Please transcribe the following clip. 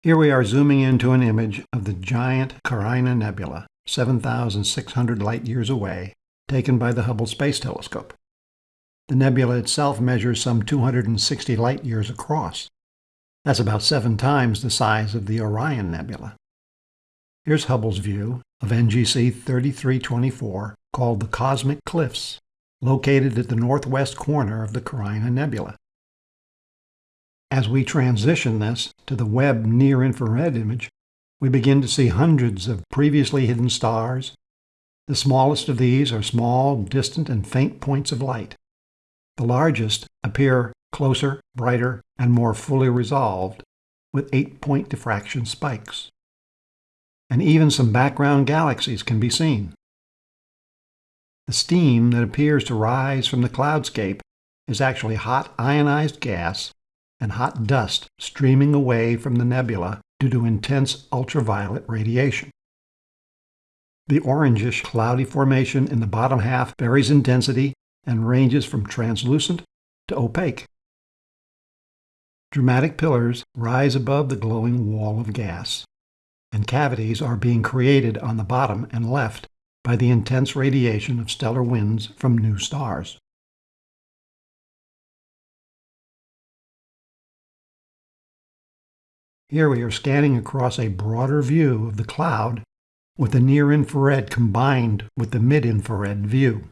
Here we are zooming into an image of the giant Carina Nebula, 7,600 light-years away, taken by the Hubble Space Telescope. The nebula itself measures some 260 light-years across. That's about seven times the size of the Orion Nebula. Here's Hubble's view of NGC 3324, called the Cosmic Cliffs, located at the northwest corner of the Carina Nebula. As we transition this to the Webb near-infrared image, we begin to see hundreds of previously hidden stars. The smallest of these are small, distant, and faint points of light. The largest appear closer, brighter, and more fully resolved, with eight-point diffraction spikes. And even some background galaxies can be seen. The steam that appears to rise from the cloudscape is actually hot ionized gas and hot dust streaming away from the nebula due to intense ultraviolet radiation. The orangish cloudy formation in the bottom half varies in density and ranges from translucent to opaque. Dramatic pillars rise above the glowing wall of gas, and cavities are being created on the bottom and left by the intense radiation of stellar winds from new stars. Here we are scanning across a broader view of the cloud with the near-infrared combined with the mid-infrared view.